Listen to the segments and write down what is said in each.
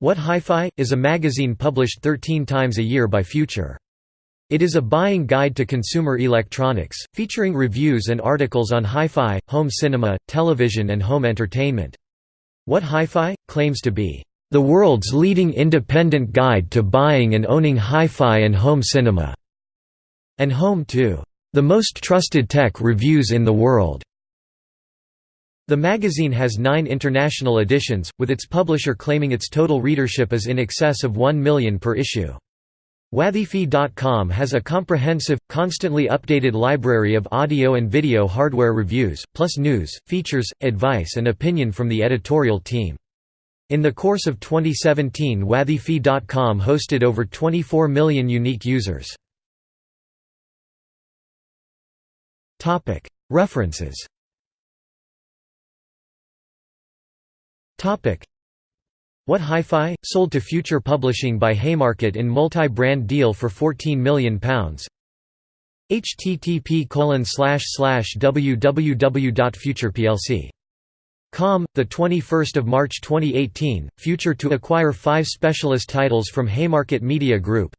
What Hi-Fi? is a magazine published 13 times a year by Future. It is a buying guide to consumer electronics, featuring reviews and articles on hi-fi, home cinema, television and home entertainment. What Hi-Fi? claims to be, "...the world's leading independent guide to buying and owning hi-fi and home cinema", and home to, "...the most trusted tech reviews in the world." The magazine has nine international editions, with its publisher claiming its total readership is in excess of 1 million per issue. Whathifi.com has a comprehensive, constantly updated library of audio and video hardware reviews, plus news, features, advice and opinion from the editorial team. In the course of 2017 Whathifi.com hosted over 24 million unique users. References What Hi-Fi? Sold to Future Publishing by Haymarket in multi-brand deal for £14 million http www.futureplc.com, the 21st of March 2018. Future to acquire five specialist titles from Haymarket Media Group.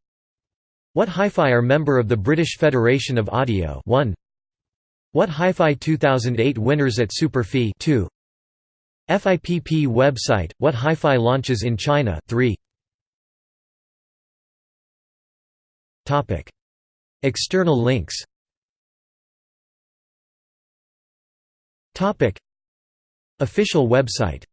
What Hi-Fi are member of the British Federation of Audio. 1. What Hi-Fi 2008 winners at Super Fee 2. FIPP website, What Hi-Fi launches in China 3. External links. Official website